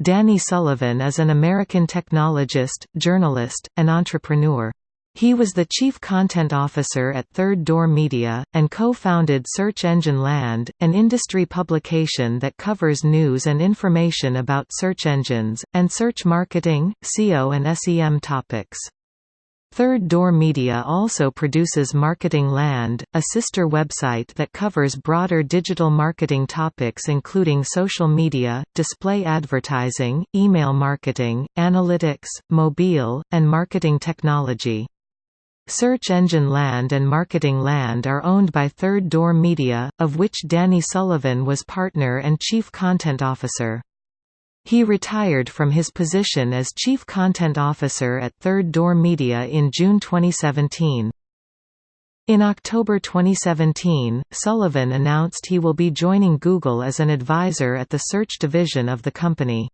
Danny Sullivan is an American technologist, journalist, and entrepreneur. He was the chief content officer at Third Door Media, and co-founded Search Engine Land, an industry publication that covers news and information about search engines, and search marketing, SEO and SEM topics. Third Door Media also produces Marketing Land, a sister website that covers broader digital marketing topics including social media, display advertising, email marketing, analytics, mobile, and marketing technology. Search Engine Land and Marketing Land are owned by Third Door Media, of which Danny Sullivan was partner and chief content officer. He retired from his position as Chief Content Officer at Third Door Media in June 2017. In October 2017, Sullivan announced he will be joining Google as an advisor at the search division of the company.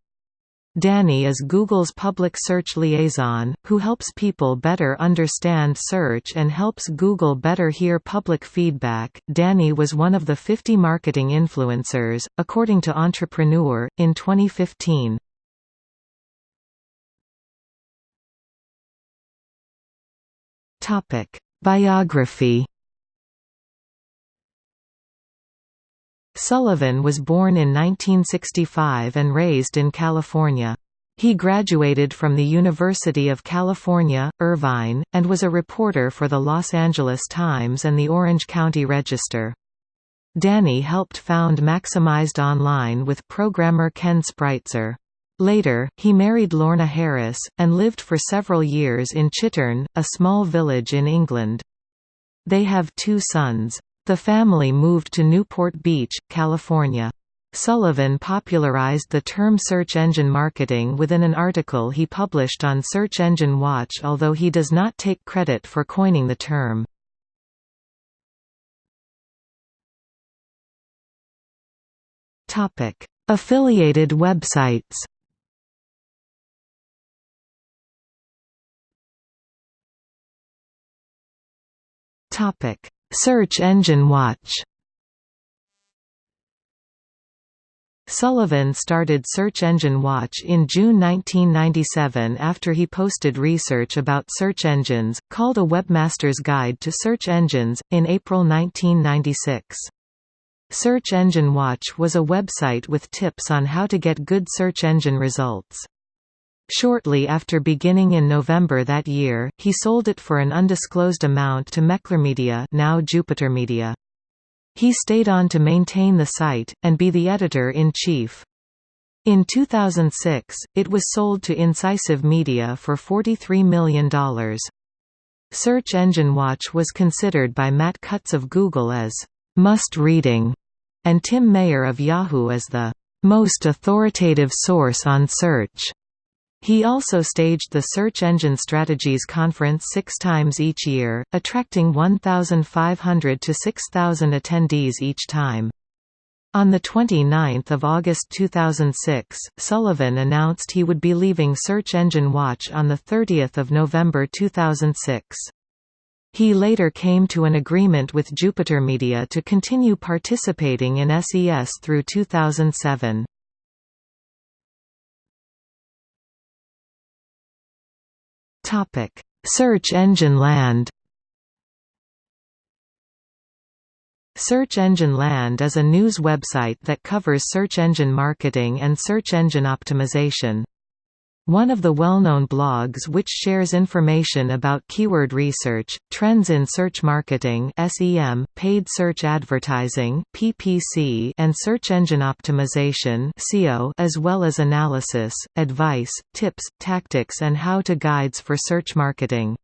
Danny is Google's public search liaison, who helps people better understand search and helps Google better hear public feedback. Danny was one of the 50 marketing influencers, according to Entrepreneur, in 2015. Topic: Biography Sullivan was born in 1965 and raised in California. He graduated from the University of California, Irvine, and was a reporter for the Los Angeles Times and the Orange County Register. Danny helped found Maximized Online with programmer Ken Spreitzer. Later, he married Lorna Harris, and lived for several years in Chitterne, a small village in England. They have two sons. The family moved to Newport Beach, California. Sullivan popularized the term search engine marketing within an article he published on Search Engine Watch although he does not take credit for coining the term. Affiliated websites Search Engine Watch Sullivan started Search Engine Watch in June 1997 after he posted research about search engines, called A Webmaster's Guide to Search Engines, in April 1996. Search Engine Watch was a website with tips on how to get good search engine results. Shortly after beginning in November that year, he sold it for an undisclosed amount to Media, now Jupiter Media. He stayed on to maintain the site, and be the editor-in-chief. In 2006, it was sold to Incisive Media for $43 million. Search Engine Watch was considered by Matt Cutts of Google as must-reading, and Tim Mayer of Yahoo as the most authoritative source on search. He also staged the Search Engine Strategies Conference six times each year, attracting 1,500 to 6,000 attendees each time. On 29 August 2006, Sullivan announced he would be leaving Search Engine Watch on 30 November 2006. He later came to an agreement with Jupiter Media to continue participating in SES through 2007. Topic: Search Engine Land. Search Engine Land is a news website that covers search engine marketing and search engine optimization. One of the well-known blogs which shares information about keyword research, trends in search marketing (SEM), paid search advertising, and search engine optimization (SEO), as well as analysis, advice, tips, tactics and how-to guides for search marketing.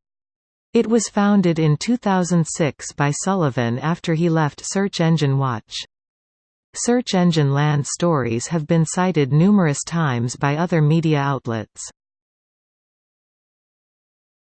It was founded in 2006 by Sullivan after he left Search Engine Watch. Search engine land stories have been cited numerous times by other media outlets.